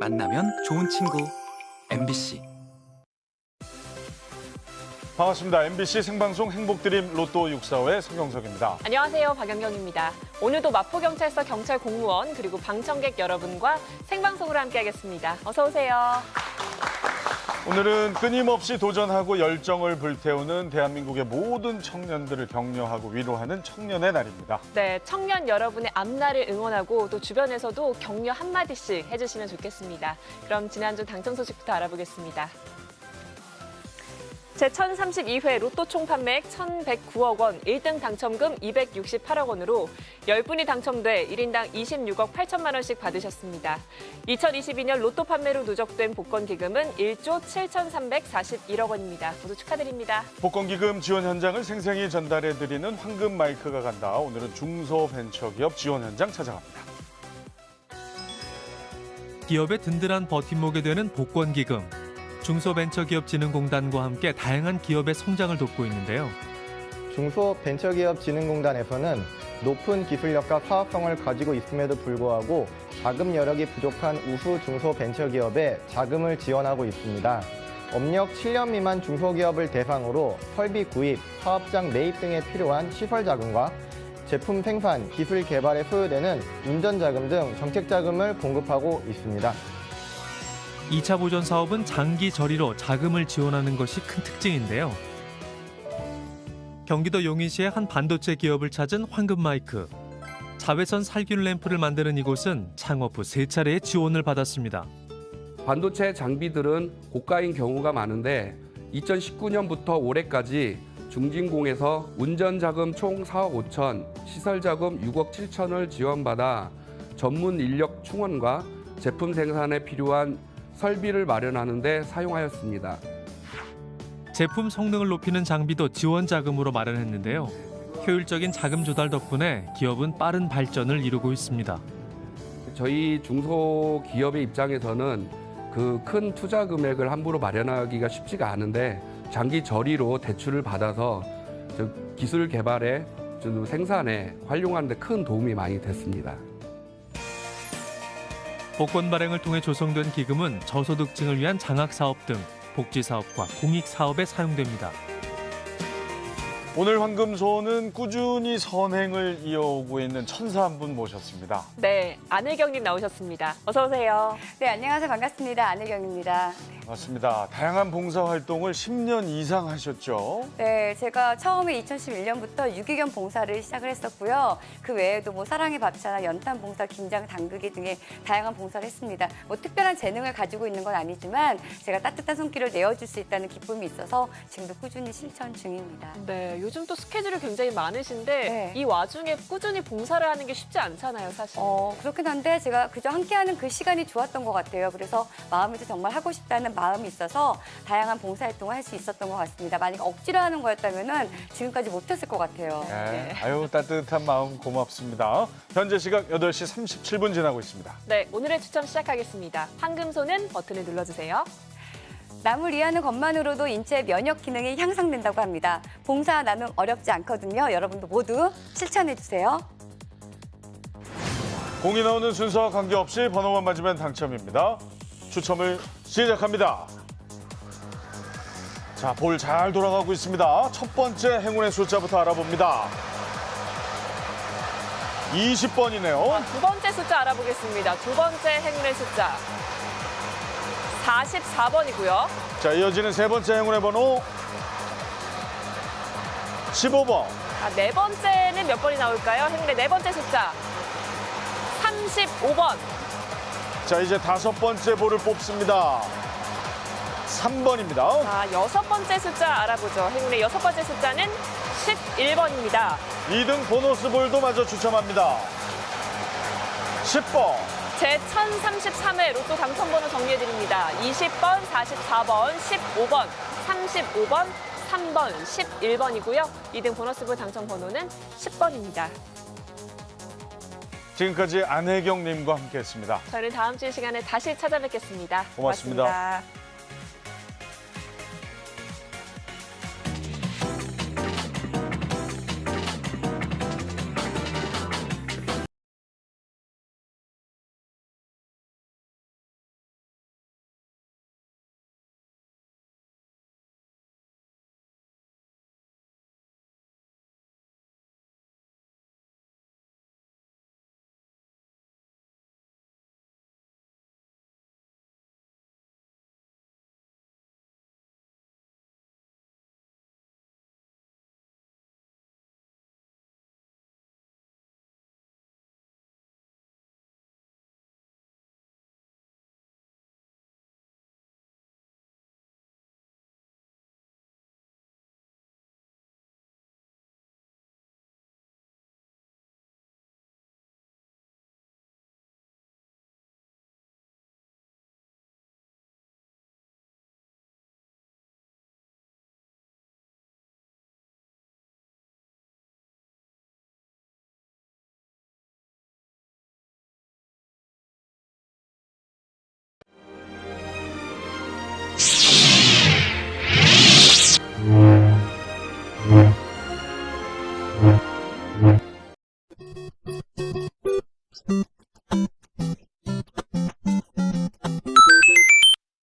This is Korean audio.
만나면 좋은 친구 MBC 반갑습니다. MBC 생방송 행복드림 로또 645의 성경석입니다. 안녕하세요. 박연경입니다. 오늘도 마포경찰서 경찰 공무원 그리고 방청객 여러분과 생방송으로 함께하겠습니다. 어서 오세요. 오늘은 끊임없이 도전하고 열정을 불태우는 대한민국의 모든 청년들을 격려하고 위로하는 청년의 날입니다. 네, 청년 여러분의 앞날을 응원하고 또 주변에서도 격려 한마디씩 해주시면 좋겠습니다. 그럼 지난주 당첨 소식부터 알아보겠습니다. 제1032회 로또 총 판매액 1,109억 원, 1등 당첨금 268억 원으로 10분이 당첨돼 1인당 26억 8천만 원씩 받으셨습니다. 2022년 로또 판매로 누적된 복권 기금은 1조 7,341억 원입니다. 모두 축하드립니다. 복권 기금 지원 현장을 생생히 전달해드리는 황금 마이크가 간다. 오늘은 중소벤처기업 지원 현장 찾아갑니다. 기업의 든든한 버팀목이 되는 복권 기금. 중소벤처기업진흥공단과 함께 다양한 기업의 성장을 돕고 있는데요. 중소벤처기업진흥공단에서는 높은 기술력과 사업성을 가지고 있음에도 불구하고 자금 여력이 부족한 우수 중소벤처기업에 자금을 지원하고 있습니다. 업력 7년 미만 중소기업을 대상으로 설비 구입, 사업장 매입 등에 필요한 시설 자금과 제품 생산, 기술 개발에 소요되는 운전 자금 등 정책 자금을 공급하고 있습니다. 2차 보전 사업은 장기 저리로 자금을 지원하는 것이 큰 특징인데요. 경기도 용인시의 한 반도체 기업을 찾은 황금 마이크. 자외선 살균 램프를 만드는 이곳은 창업 후 세 차례의 지원을 받았습니다. 반도체 장비들은 고가인 경우가 많은데 2019년부터 올해까지 중진공에서 운전자금 총 4억 5천, 시설자금 6억 7천을 지원받아 전문 인력 충원과 제품 생산에 필요한 설비를 마련하는 데 사용하였습니다. 제품 성능을 높이는 장비도 지원 자금으로 마련했는데요. 효율적인 자금 조달 덕분에 기업은 빠른 발전을 이루고 있습니다. 저희 중소기업의 입장에서는 그 큰 투자 금액을 함부로 마련하기가 쉽지가 않은데 장기 저리로 대출을 받아서 저 기술 개발에 저 생산에 활용하는 데 큰 도움이 많이 됐습니다. 복권 발행을 통해 조성된 기금은 저소득층을 위한 장학 사업 등 복지 사업과 공익 사업에 사용됩니다. 오늘 황금소는 꾸준히 선행을 이어오고 있는 천사 한 분 모셨습니다. 네, 안혜경님 나오셨습니다. 어서 오세요. 네, 안녕하세요. 반갑습니다. 안혜경입니다. 맞습니다. 다양한 봉사활동을 10년 이상 하셨죠. 네, 제가 처음에 2011년부터 유기견 봉사를 시작을 했었고요. 그 외에도 뭐 사랑의 밥차나 연탄 봉사, 김장 담그기 등의 다양한 봉사를 했습니다. 뭐 특별한 재능을 가지고 있는 건 아니지만 제가 따뜻한 손길을 내어줄 수 있다는 기쁨이 있어서 지금도 꾸준히 실천 중입니다. 네, 요즘 또 스케줄이 굉장히 많으신데 네. 이 와중에 꾸준히 봉사를 하는 게 쉽지 않잖아요, 사실. 어, 그렇긴 한데 제가 그저 함께하는 그 시간이 좋았던 것 같아요. 그래서 마음에서 정말 하고 싶다는 마음이 있어서 다양한 봉사활동을 할 수 있었던 것 같습니다. 만약 억지로 하는 거였다면 지금까지 못했을 것 같아요. 네. 아유 따뜻한 마음 고맙습니다. 현재 시각 8시 37분 지나고 있습니다. 네, 오늘의 추첨 시작하겠습니다. 황금소는 버튼을 눌러주세요. 남을 이해하는 것만으로도 인체 면역 기능이 향상된다고 합니다. 봉사 나눔 어렵지 않거든요. 여러분도 모두 실천해 주세요. 공이 나오는 순서와 관계없이 번호만 맞으면 당첨입니다. 추첨을 시작합니다. 자, 볼 잘 돌아가고 있습니다. 첫 번째 행운의 숫자부터 알아봅니다. 20번이네요. 두 번째 숫자 알아보겠습니다. 두 번째 행운의 숫자. 44번이고요. 자, 이어지는 세 번째 행운의 번호 15번. 아, 네 번째는 몇 번이 나올까요? 행운의 네 번째 숫자. 35번. 자, 이제 다섯 번째 볼을 뽑습니다. 3번입니다. 자, 여섯 번째 숫자 알아보죠. 행운의 여섯 번째 숫자는 11번입니다. 2등 보너스 볼도 마저 추첨합니다. 10번. 제 1033회 로또 당첨번호 정리해드립니다. 20번, 44번, 15번, 35번, 3번, 11번이고요. 2등 보너스볼 당첨번호는 10번입니다. 지금까지 안혜경님과 함께했습니다. 저희는 다음 주이 시간에 다시 찾아뵙겠습니다 고맙습니다. 고맙습니다.